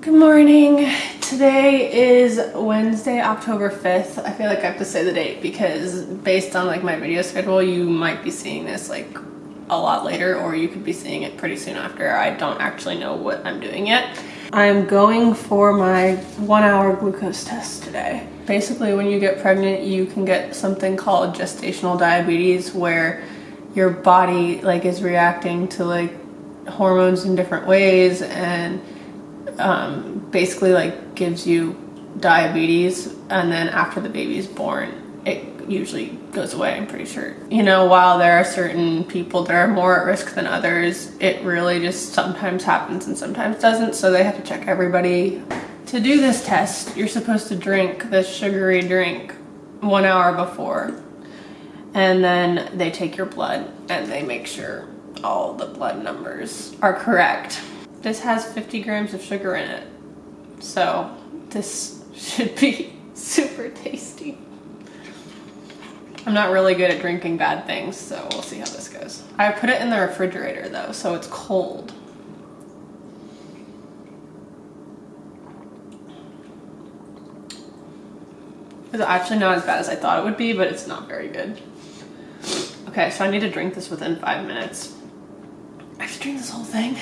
Good morning. Today is Wednesday, October 5th. I feel like I have to say the date because based on like my video schedule, you might be seeing this like a lot later or you could be seeing it pretty soon after. I don't actually know what I'm doing yet. I'm going for my one hour glucose test today. Basically, when you get pregnant, you can get something called gestational diabetes where your body like is reacting to like hormones in different ways and um, basically like gives you diabetes and then after the baby's born it usually goes away i'm pretty sure. You know while there are certain people that are more at risk than others it really just sometimes happens and sometimes doesn't so they have to check everybody to do this test. You're supposed to drink this sugary drink one hour before and then they take your blood and they make sure all the blood numbers are correct this has 50 grams of sugar in it. So this should be super tasty. I'm not really good at drinking bad things, so we'll see how this goes. I put it in the refrigerator though, so it's cold. It's actually not as bad as I thought it would be, but it's not very good. Okay, so I need to drink this within five minutes. I have to drink this whole thing?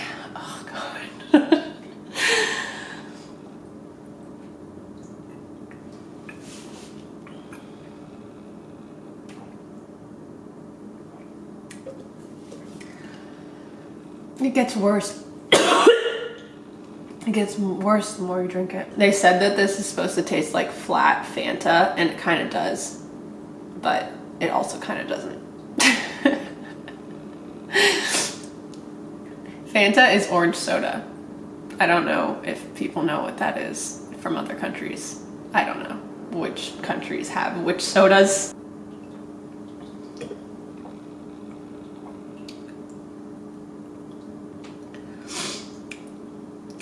It gets worse. it gets worse the more you drink it. They said that this is supposed to taste like flat Fanta, and it kind of does, but it also kind of doesn't. Fanta is orange soda. I don't know if people know what that is from other countries. I don't know which countries have which sodas.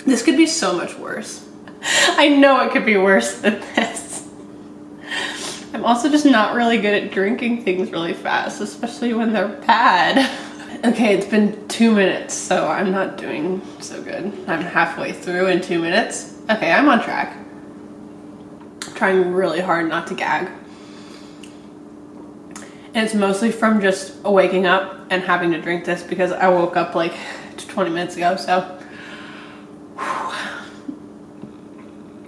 This could be so much worse. I know it could be worse than this. I'm also just not really good at drinking things really fast, especially when they're bad. Okay, it's been two minutes, so I'm not doing so good. I'm halfway through in two minutes. Okay, I'm on track. I'm trying really hard not to gag. And it's mostly from just waking up and having to drink this because I woke up like 20 minutes ago, so.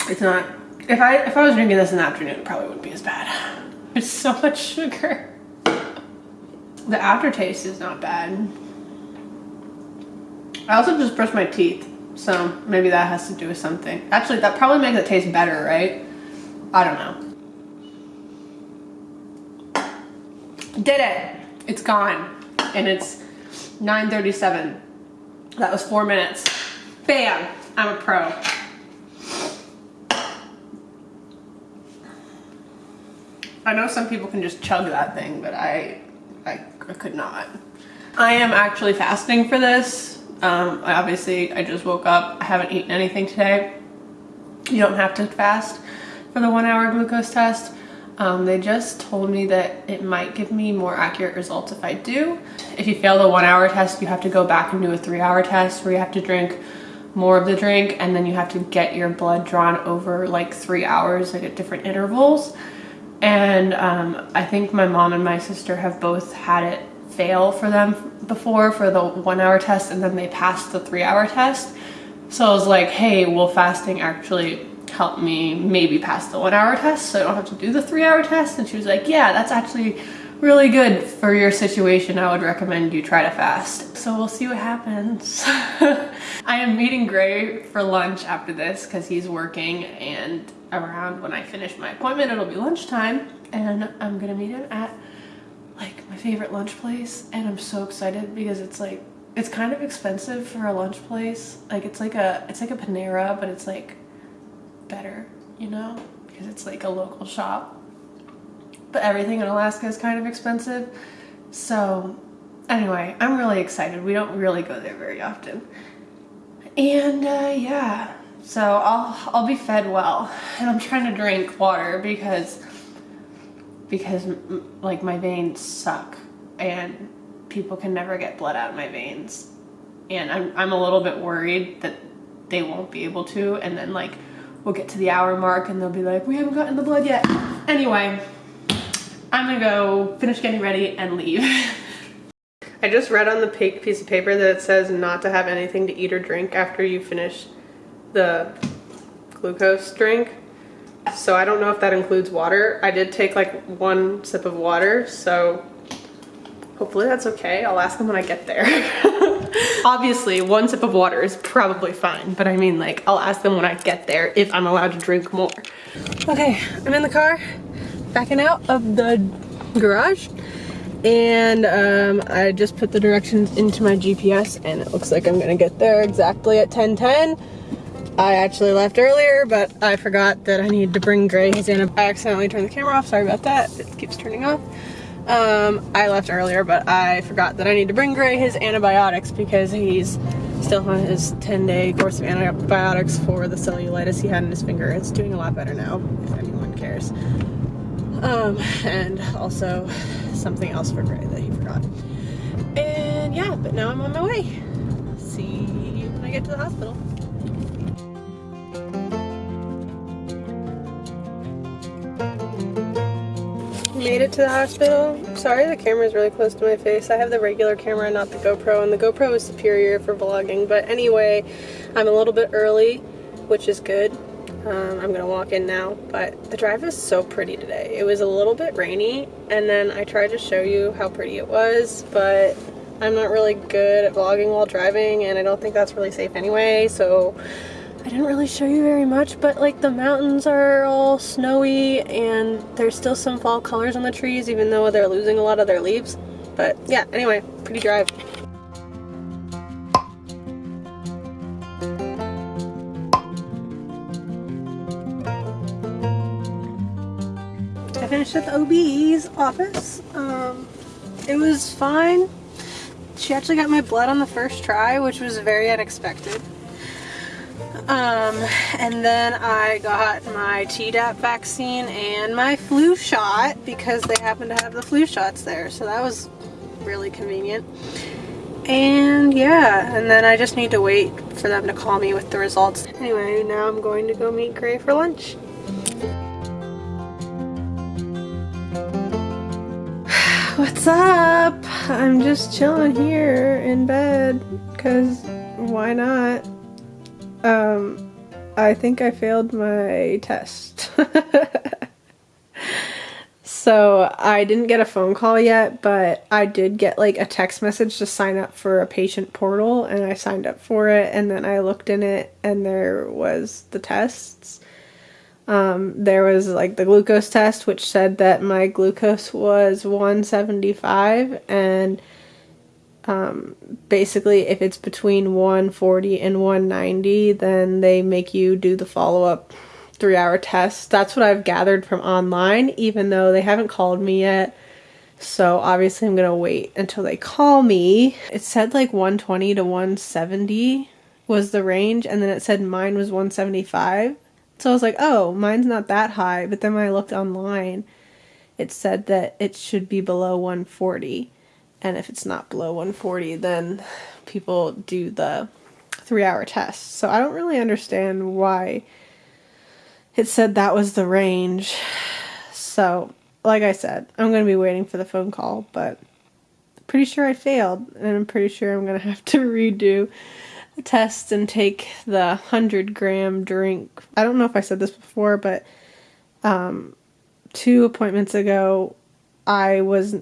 It's not, if I, if I was drinking this in the afternoon, it probably wouldn't be as bad. It's so much sugar. The aftertaste is not bad. I also just brushed my teeth, so maybe that has to do with something. Actually, that probably makes it taste better, right? I don't know. Did it! It's gone. And it's 9.37. That was four minutes. Bam! I'm a pro. I know some people can just chug that thing, but I, I, I could not. I am actually fasting for this. Um, I obviously, I just woke up. I haven't eaten anything today. You don't have to fast for the one hour glucose test. Um, they just told me that it might give me more accurate results if I do. If you fail the one hour test, you have to go back and do a three hour test where you have to drink more of the drink and then you have to get your blood drawn over like three hours like at different intervals. And um, I think my mom and my sister have both had it fail for them before for the one hour test and then they passed the three hour test. So I was like, hey, will fasting actually help me maybe pass the one hour test so I don't have to do the three hour test? And she was like, yeah, that's actually really good for your situation. I would recommend you try to fast. So we'll see what happens. I am meeting Gray for lunch after this because he's working and around when I finish my appointment, it'll be lunchtime and I'm gonna meet him at like my favorite lunch place and I'm so excited because it's like it's kind of expensive for a lunch place like it's like a it's like a Panera but it's like better you know because it's like a local shop but everything in Alaska is kind of expensive. So anyway I'm really excited. We don't really go there very often. And uh, yeah so I'll I'll be fed well. And I'm trying to drink water because because like my veins suck and people can never get blood out of my veins. And I'm, I'm a little bit worried that they won't be able to. And then like we'll get to the hour mark and they'll be like, we haven't gotten the blood yet. Anyway, I'm gonna go finish getting ready and leave. I just read on the piece of paper that it says not to have anything to eat or drink after you finish the glucose drink. So I don't know if that includes water. I did take like one sip of water, so hopefully that's okay. I'll ask them when I get there. Obviously, one sip of water is probably fine, but I mean like, I'll ask them when I get there if I'm allowed to drink more. Okay, I'm in the car, backing out of the garage, and um, I just put the directions into my GPS and it looks like I'm gonna get there exactly at 1010. I actually left earlier, but I forgot that I needed to bring Gray his antibiotics. I accidentally turned the camera off, sorry about that. It keeps turning off. Um, I left earlier, but I forgot that I need to bring Gray his antibiotics because he's still on his 10 day course of antibiotics for the cellulitis he had in his finger. It's doing a lot better now. Um, and also something else for Gray that he forgot. And yeah, but now I'm on my way. See you when I get to the hospital. Made it to the hospital. Sorry the camera is really close to my face. I have the regular camera, not the GoPro, and the GoPro is superior for vlogging. But anyway, I'm a little bit early, which is good. Um, I'm gonna walk in now, but the drive is so pretty today. It was a little bit rainy, and then I tried to show you how pretty it was, but I'm not really good at vlogging while driving, and I don't think that's really safe anyway, so I didn't really show you very much, but like the mountains are all snowy and there's still some fall colors on the trees even though they're losing a lot of their leaves. But yeah, anyway, pretty drive. At the OB's office. Um, it was fine. She actually got my blood on the first try, which was very unexpected. Um, and then I got my Tdap vaccine and my flu shot because they happen to have the flu shots there. So that was really convenient. And yeah, and then I just need to wait for them to call me with the results. Anyway, now I'm going to go meet Gray for lunch. What's up? I'm just chilling here in bed because why not? Um, I think I failed my test. so I didn't get a phone call yet, but I did get like a text message to sign up for a patient portal and I signed up for it and then I looked in it and there was the tests. Um, there was like the glucose test which said that my glucose was 175 and um, basically if it's between 140 and 190 then they make you do the follow-up three hour test. That's what I've gathered from online even though they haven't called me yet. So obviously I'm gonna wait until they call me. It said like 120 to 170 was the range and then it said mine was 175 so I was like oh mine's not that high. But then when I looked online it said that it should be below 140 and if it's not below 140 then people do the three hour test. So I don't really understand why it said that was the range. So like I said I'm gonna be waiting for the phone call but pretty sure I failed and I'm pretty sure I'm gonna have to redo test and take the 100 gram drink I don't know if I said this before but um, two appointments ago I was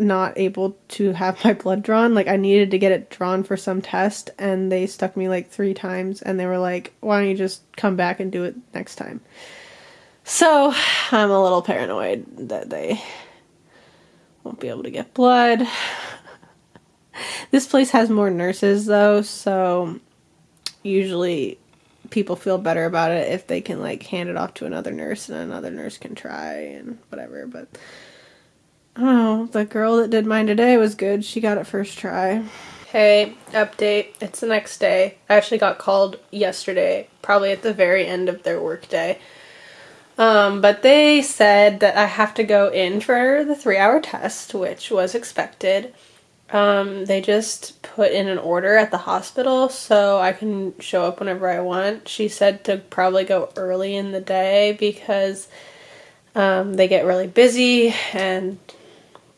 not able to have my blood drawn. Like I needed to get it drawn for some test and they stuck me like three times and they were like, why don't you just come back and do it next time? So I'm a little paranoid that they won't be able to get blood. This place has more nurses though, so usually people feel better about it if they can like hand it off to another nurse and another nurse can try and whatever, but Oh, the girl that did mine today was good. She got it first try. Hey, update. It's the next day. I actually got called yesterday, probably at the very end of their workday. Um, but they said that I have to go in for the three hour test, which was expected. Um, they just put in an order at the hospital so I can show up whenever I want. She said to probably go early in the day because um, they get really busy and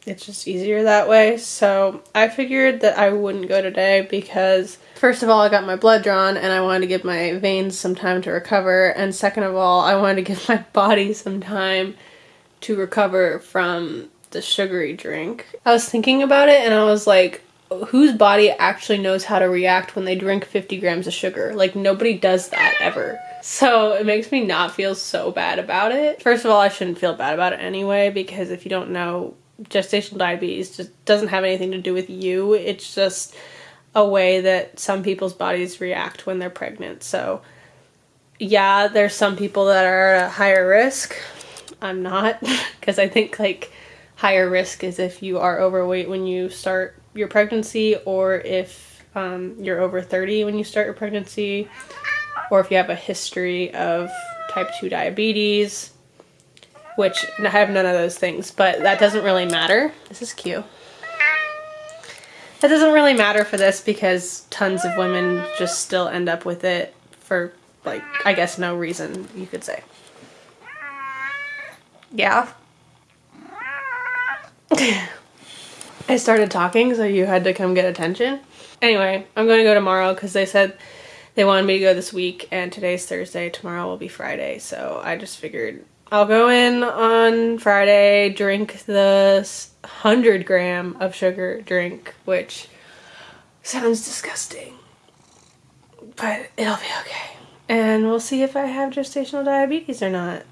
it's just easier that way. So I figured that I wouldn't go today because first of all, I got my blood drawn and I wanted to give my veins some time to recover. And second of all, I wanted to give my body some time to recover from the sugary drink. I was thinking about it and I was like, whose body actually knows how to react when they drink 50 grams of sugar? Like, nobody does that ever. So it makes me not feel so bad about it. First of all, I shouldn't feel bad about it anyway because if you don't know, gestational diabetes just doesn't have anything to do with you. It's just a way that some people's bodies react when they're pregnant. So, yeah, there's some people that are at a higher risk. I'm not because I think like higher risk is if you are overweight when you start your pregnancy or if um, you're over 30 when you start your pregnancy or if you have a history of type 2 diabetes which I have none of those things but that doesn't really matter. This is cute. That doesn't really matter for this because tons of women just still end up with it for like I guess no reason you could say. Yeah I started talking, so you had to come get attention. Anyway, I'm going to go tomorrow because they said they wanted me to go this week, and today's Thursday, tomorrow will be Friday, so I just figured I'll go in on Friday, drink the 100 gram of sugar drink, which sounds disgusting, but it'll be okay. And we'll see if I have gestational diabetes or not.